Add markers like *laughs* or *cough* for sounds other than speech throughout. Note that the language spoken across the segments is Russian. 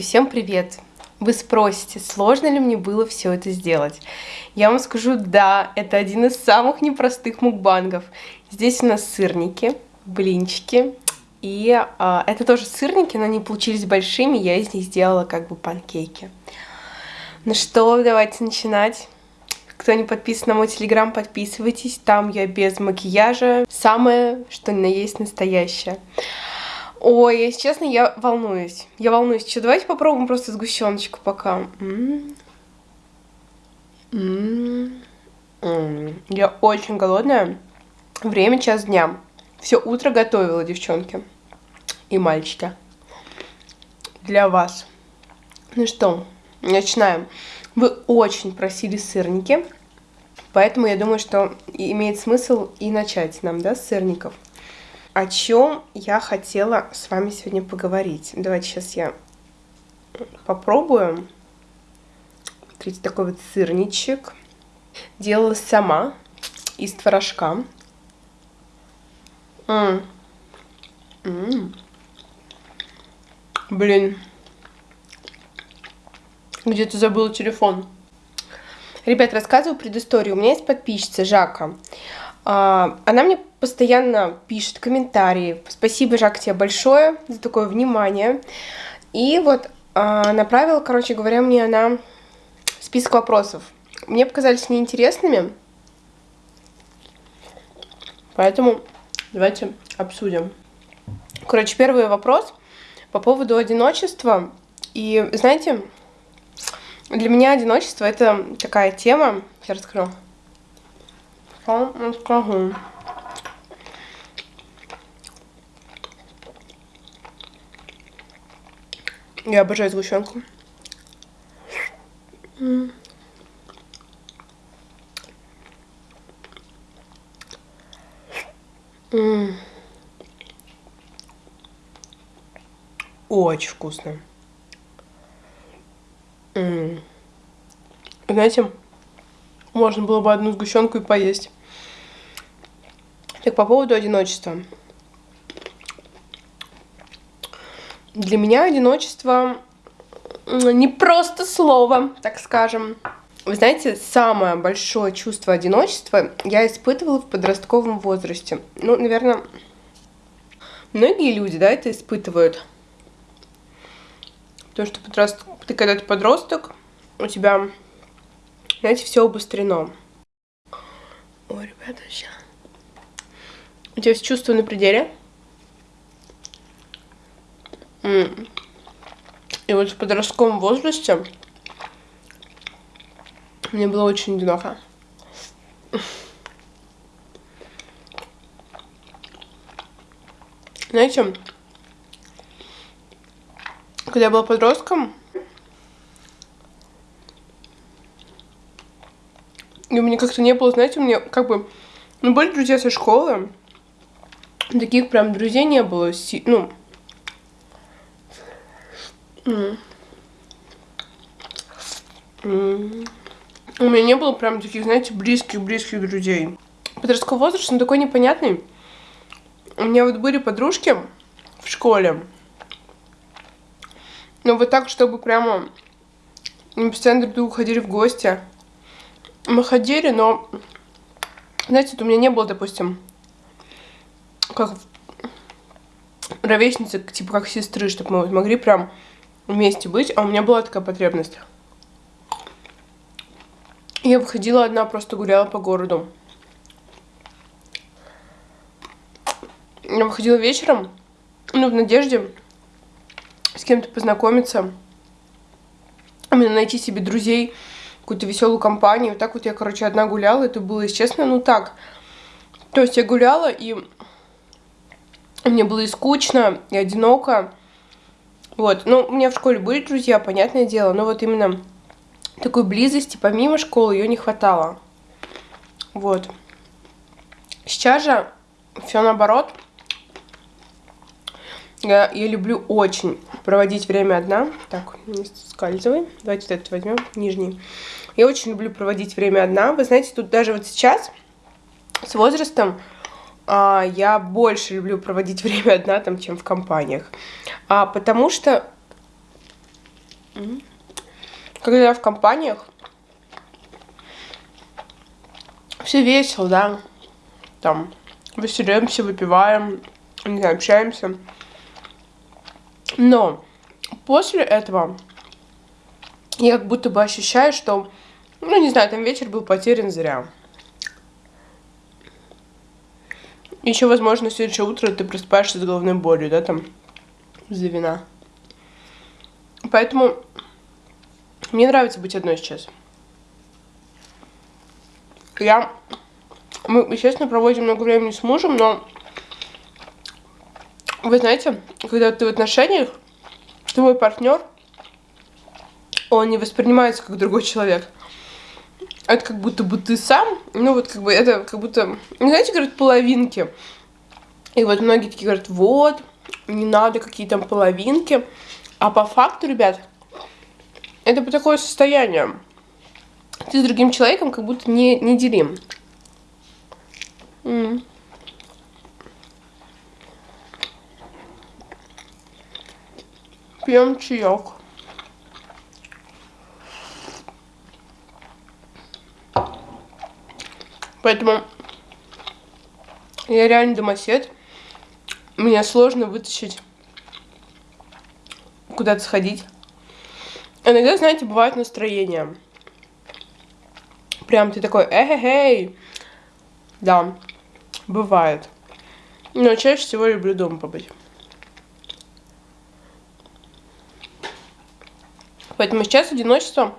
Всем привет! Вы спросите, сложно ли мне было все это сделать? Я вам скажу, да, это один из самых непростых мукбангов. Здесь у нас сырники, блинчики, и а, это тоже сырники, но они получились большими, я из них сделала как бы панкейки. Ну что, давайте начинать. Кто не подписан на мой телеграм, подписывайтесь, там я без макияжа, самое, что на есть настоящее. Ой, если честно, я волнуюсь. Я волнуюсь. Что, давайте попробуем просто сгущеночку пока. М -м -м я очень голодная. Время час дня. Все утро готовила, девчонки и мальчики. Для вас. Ну что, начинаем. Вы очень просили сырники, поэтому я думаю, что имеет смысл и начать нам, да, с сырников о чем я хотела с вами сегодня поговорить. Давайте сейчас я попробую. Смотрите, такой вот сырничек. Делала сама из творожка. М -м -м. Блин. Где-то забыла телефон. Ребят, рассказываю предысторию. У меня есть подписчица Жака. А, она мне постоянно пишет комментарии. Спасибо, Жак, тебе большое за такое внимание. И вот а, направила, короче говоря, мне она список вопросов. Мне показались неинтересными, поэтому давайте обсудим. Короче, первый вопрос по поводу одиночества. И знаете, для меня одиночество это такая тема, сейчас расскажу. Расскажу. Я обожаю сгущенку. Очень вкусно. Знаете, можно было бы одну сгущенку и поесть. Так, по поводу одиночества. Для меня одиночество не просто слово, так скажем. Вы знаете, самое большое чувство одиночества я испытывала в подростковом возрасте. Ну, наверное, многие люди, да, это испытывают. Потому что подрост... ты когда ты подросток, у тебя, знаете, все обострено. Ой, ребята, сейчас. У тебя все чувства на пределе. И вот в подростковом возрасте мне было очень одиноко. Знаете, когда я была подростком, и у меня как-то не было, знаете, у меня как бы, ну, были друзья со школы, таких прям друзей не было, ну, У меня не было прям таких, знаете, близких-близких друзей. Подростковый возраст, он такой непонятный. У меня вот были подружки в школе. Но вот так, чтобы прямо мы постоянно друг другу ходили в гости. Мы ходили, но, знаете, у меня не было, допустим, как ровесницы, типа как сестры, чтобы мы могли прям вместе быть, а у меня была такая потребность. Я выходила одна, просто гуляла по городу. Я выходила вечером, ну, в надежде с кем-то познакомиться, именно найти себе друзей, какую-то веселую компанию. Вот так вот я, короче, одна гуляла, это было, если честно, ну так. То есть я гуляла, и мне было и скучно, и одиноко. Вот, ну, у меня в школе были друзья, понятное дело, но вот именно такой близости помимо школы ее не хватало. Вот. Сейчас же все наоборот. Я, я люблю очень проводить время одна. Так, не скальзывай. Давайте вот этот возьмем, нижний. Я очень люблю проводить время одна. Вы знаете, тут даже вот сейчас с возрастом я больше люблю проводить *laughs* время одна, там, чем в компаниях. А, потому что Когда я в компаниях, все весело, да, там, веселимся, выпиваем, не знаю, общаемся. Но после этого я как будто бы ощущаю, что, ну, не знаю, там вечер был потерян зря. Еще, возможно, следующее утро ты просыпаешься с головной болью, да, там, из-за вина. Поэтому мне нравится быть одной сейчас. Я... Мы, естественно, проводим много времени с мужем, но... Вы знаете, когда ты в отношениях, твой партнер, он не воспринимается как другой человек. Это как будто бы ты сам, ну вот как бы это как будто, знаете, говорят, половинки. И вот многие такие говорят, вот, не надо какие там половинки. А по факту, ребят, это по такое состояние. Ты с другим человеком как будто не, не делим. Mm. Пьем чаек. Поэтому я реально домосед. Мне сложно вытащить куда-то сходить. Иногда, знаете, бывает настроение. Прям ты такой, эй-эй-эй. Да, бывает. Но чаще всего люблю дома побыть. Поэтому сейчас одиночество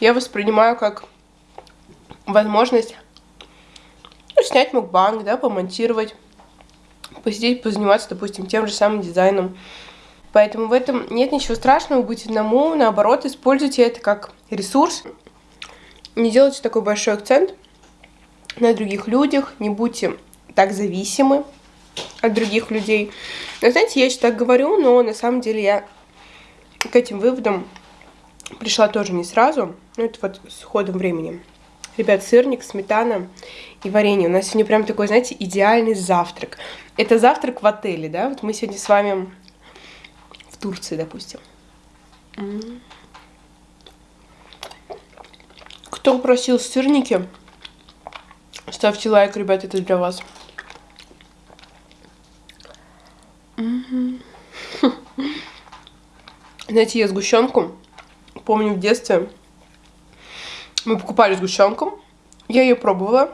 я воспринимаю как возможность снять мукбанг, да, помонтировать, посидеть, позаниматься, допустим, тем же самым дизайном. Поэтому в этом нет ничего страшного быть одному, наоборот, используйте это как ресурс. Не делайте такой большой акцент на других людях, не будьте так зависимы от других людей. Но, знаете, я сейчас так говорю, но на самом деле я к этим выводам пришла тоже не сразу, ну это вот с ходом времени. Ребят, сырник, сметана и варенье. У нас сегодня прям такой, знаете, идеальный завтрак. Это завтрак в отеле, да? Вот мы сегодня с вами Турции, допустим. Кто просил сырники, ставьте лайк, ребят, это для вас. *laughs* Знаете, я сгущенку, помню в детстве, мы покупали сгущенку, я ее пробовала,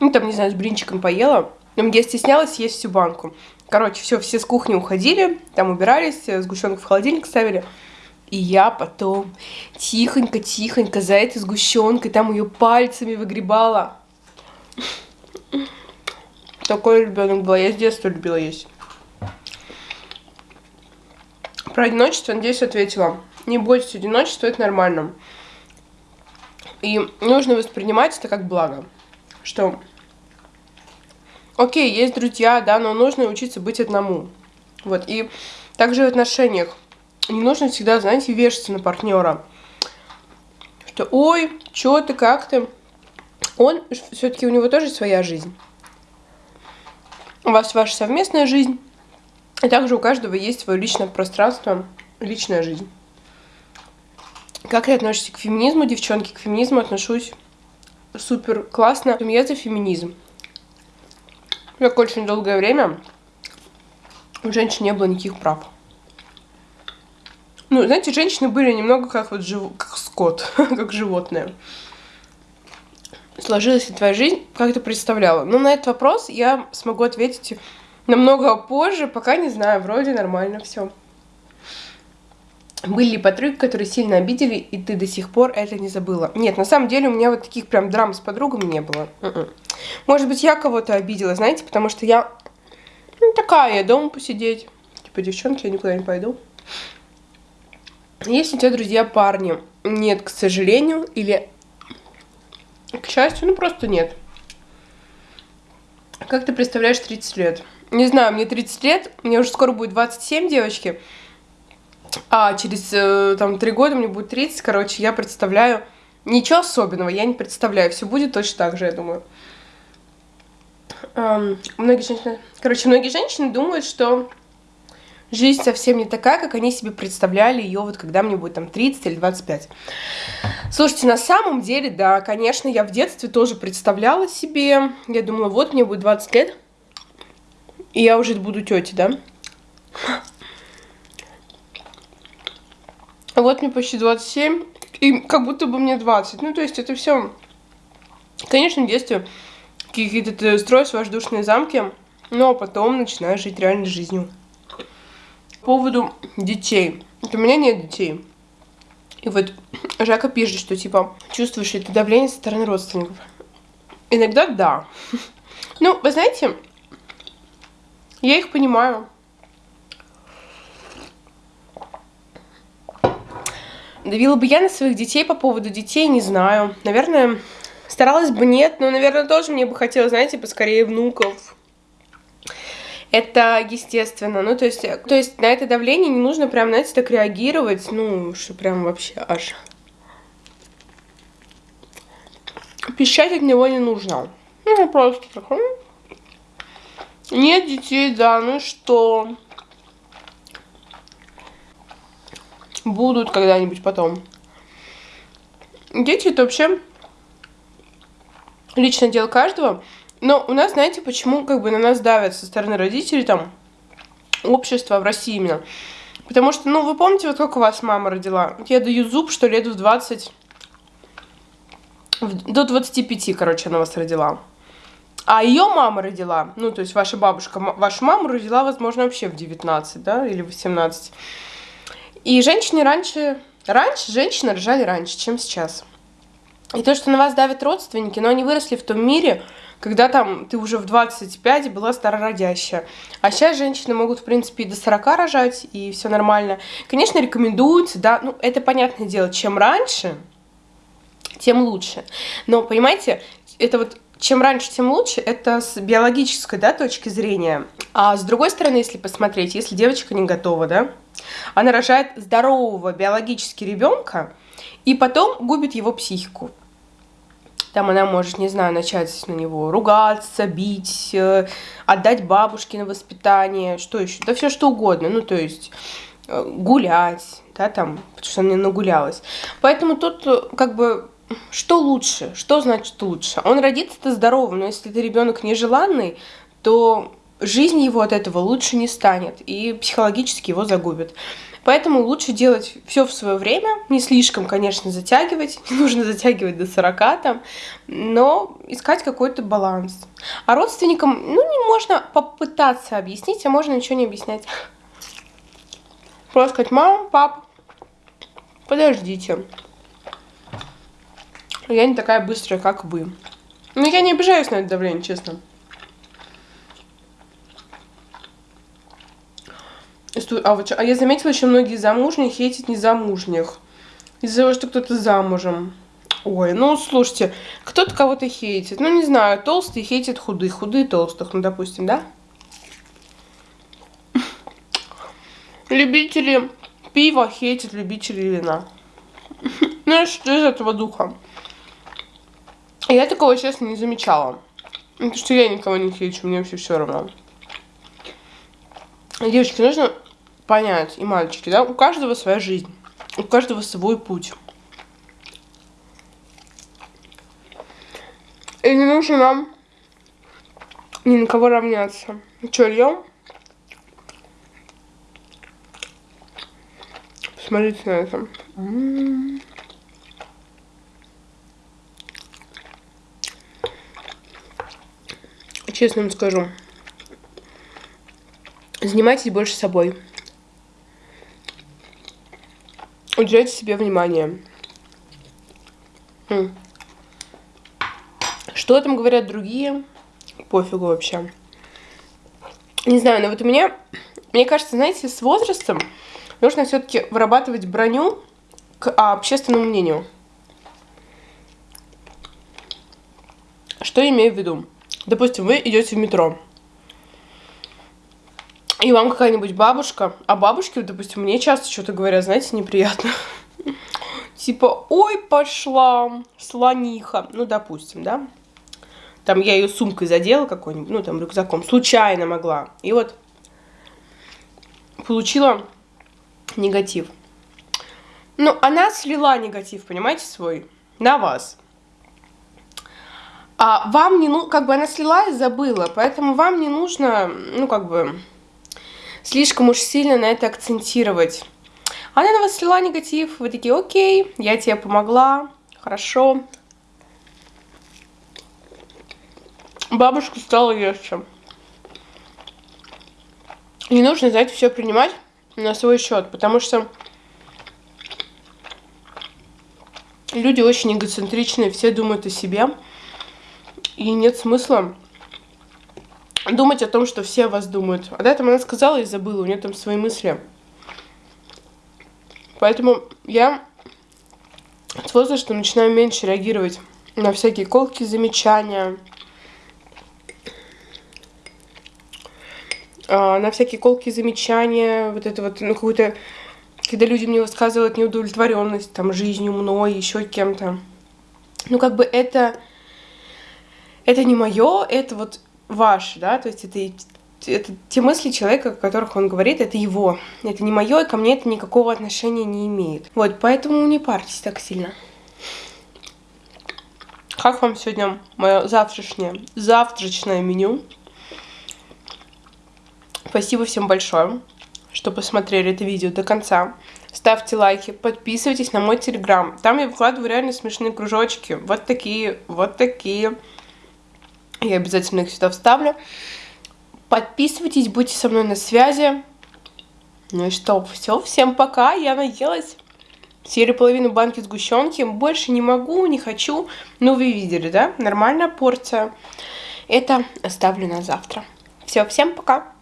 ну там, не знаю, с блинчиком поела, но я стеснялась есть всю банку. Короче, все, все с кухни уходили, там убирались, сгущенку в холодильник ставили. И я потом тихонько-тихонько за этой сгущенкой там ее пальцами выгребала. Такой ребенок был. Я с детства любила есть. Про одиночество, надеюсь, ответила. Не бойтесь одиночества, это нормально. И нужно воспринимать это как благо. Что окей, есть друзья, да, но нужно учиться быть одному. Вот, и также в отношениях не нужно всегда, знаете, вешаться на партнера. Что, ой, что ты, как ты? Он, все-таки у него тоже своя жизнь. У вас ваша совместная жизнь. И также у каждого есть свое личное пространство, личная жизнь. Как вы относитесь к феминизму, девчонки? К феминизму отношусь супер классно. Я за феминизм. Как очень долгое время у женщин не было никаких прав. Ну, знаете, женщины были немного как вот жив... как скот, *laughs* как животное. Сложилась ли твоя жизнь, как ты представляла? Ну, на этот вопрос я смогу ответить намного позже, пока не знаю, вроде нормально все. Были ли подруги, которые сильно обидели, и ты до сих пор это не забыла? Нет, на самом деле у меня вот таких прям драм с подругами не было. М-м. Может быть, я кого-то обидела, знаете, потому что я ну, такая, я дома посидеть. Типа, девчонки, я никуда не пойду. Есть у тебя друзья парни? Нет, к сожалению, или к счастью, ну просто нет. Как ты представляешь 30 лет? Не знаю, мне 30 лет, мне уже скоро будет 27, девочки. А через э, там три года мне будет 30, короче, я представляю... Ничего особенного я не представляю, все будет точно так же, я думаю. Эм, многие женщины... Короче, многие женщины думают, что жизнь совсем не такая, как они себе представляли ее, вот когда мне будет там 30 или 25. Слушайте, на самом деле, да, конечно, я в детстве тоже представляла себе, я думала, вот мне будет 20 лет, и я уже буду тетей, да? Вот мне почти 27, и как будто бы мне 20. Ну, то есть это все, конечно, в какие-то ты строишь воздушные замки, но потом начинаешь жить реальной жизнью. По поводу детей. У меня нет детей. И вот Жака пишет, что типа чувствуешь это давление со стороны родственников. Иногда да. *laughs* Ну, вы знаете, я их понимаю. Давила бы я на своих детей по поводу детей, не знаю. Наверное, старалась бы нет, но, наверное, тоже мне бы хотелось, знаете, поскорее внуков. Это естественно. Ну, то есть, то есть на это давление не нужно прям, знаете, так реагировать. Ну, что прям вообще аж. Пищать от него не нужно. Ну, просто так. Нет детей, да, ну что? Будут когда-нибудь потом. Дети это вообще личное дело каждого. Но у нас, знаете, почему как бы на нас давят со стороны родителей, там, общества в России именно. Потому что, ну, вы помните, вот как у вас мама родила? Я даю зуб, что лет в 20... До 25, короче, она вас родила. А ее мама родила, ну, то есть ваша бабушка, вашу маму родила, возможно, вообще в 19, да, или в 18. И женщины раньше, раньше женщины рожали раньше, чем сейчас. И то, что на вас давят родственники, но они выросли в том мире, когда там ты уже в 25 была старородящая. А сейчас женщины могут, в принципе, и до 40 рожать, и все нормально. Конечно, рекомендуется, да, ну, это понятное дело, чем раньше, тем лучше. Но, понимаете, это вот чем раньше, тем лучше, это с биологической, да, точки зрения. А с другой стороны, если посмотреть, если девочка не готова, да, она рожает здорового биологически ребенка и потом губит его психику. Там она может, не знаю, начать на него ругаться, бить, э, отдать бабушке на воспитание, что еще, да все что угодно, ну то есть э, гулять, да, там, потому что она нагулялась. Поэтому тут э, как бы что лучше? Что значит лучше? Он родится-то здоровым, но если это ребенок нежеланный, то жизнь его от этого лучше не станет и психологически его загубит. Поэтому лучше делать все в свое время, не слишком, конечно, затягивать, *laughs* не нужно затягивать до 40 там, но искать какой-то баланс. А родственникам, ну, не можно попытаться объяснить, а можно ничего не объяснять. Просто сказать, мама, пап, подождите. Я не такая быстрая, как вы. Но я не обижаюсь на это давление, честно. А, вот, а я заметила, что многие замужние хейтят незамужних. Из-за того, что кто-то замужем. Ой, ну слушайте, кто-то кого-то хейтит. Ну, не знаю, толстые хейтят худых, худые толстых, ну, допустим, да? Любители пива хейтят любители вина. *laughs* Ну, что из этого духа? Я такого, честно, не замечала. Потому что я никого не хейчу, мне вообще все равно. Девочки, нужно понять, и мальчики, да, у каждого своя жизнь, у каждого свой путь. И не нужно нам ни на кого равняться. Че, льем? Посмотрите на это. М -м -м. Честно вам скажу. Занимайтесь больше собой. Уделяйте себе внимание. Что там говорят другие? Пофигу вообще. Не знаю, но вот у меня, мне кажется, знаете, с возрастом нужно все-таки вырабатывать броню к общественному мнению. Что имею в виду? Допустим, вы идете в метро и вам какая-нибудь бабушка, а бабушки, допустим, мне часто что-то говорят, знаете, неприятно. *laughs* Типа, ой, пошла слониха. Ну, допустим, да. Там я ее сумкой задела какой-нибудь, ну, там, рюкзаком. Случайно могла. И вот получила негатив. Ну, она слила негатив, понимаете, свой на вас. А вам не ну, как бы она слила и забыла, поэтому вам не нужно, ну, как бы, слишком уж сильно на это акцентировать. Она на вас слила негатив, вы такие, окей, я тебе помогла, хорошо. Бабушку стало легче. Не нужно, знаете, все принимать на свой счет, потому что люди очень эгоцентричные, все думают о себе. И нет смысла думать о том, что все о вас думают. А до этого она сказала и забыла, у нее там свои мысли. Поэтому я с возрастом начинаю меньше реагировать на всякие колки, замечания, а, на всякие колки, замечания, вот это вот, ну, какую-то, когда люди мне высказывают неудовлетворенность, там, жизнью, мной, еще кем-то. Ну, как бы это, это не мое, это вот ваше, да, то есть это, это те мысли человека, о которых он говорит, это его. Это не мое, и ко мне это никакого отношения не имеет. Вот, поэтому не парьтесь так сильно. Как вам сегодня мое завтрашнее, завтрашнее меню? Спасибо всем большое, что посмотрели это видео до конца. Ставьте лайки, подписывайтесь на мой телеграм. Там я выкладываю реально смешные кружочки. Вот такие, вот такие. Я обязательно их сюда вставлю. Подписывайтесь, будьте со мной на связи. Ну и что, все, всем пока, я наелась. Съели половину банки сгущенки, больше не могу, не хочу. Ну, вы видели, да? Нормальная порция. Это оставлю на завтра. Все, всем пока.